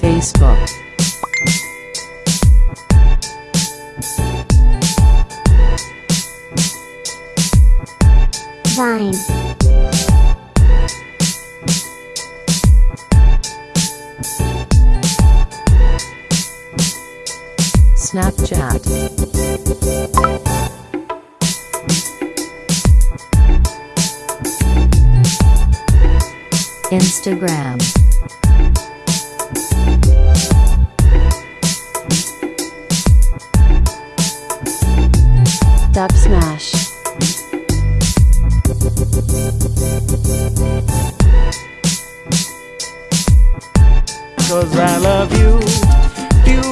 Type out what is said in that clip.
Facebook Vine. Snapchat Instagram Dub Smash. Cause I love you. You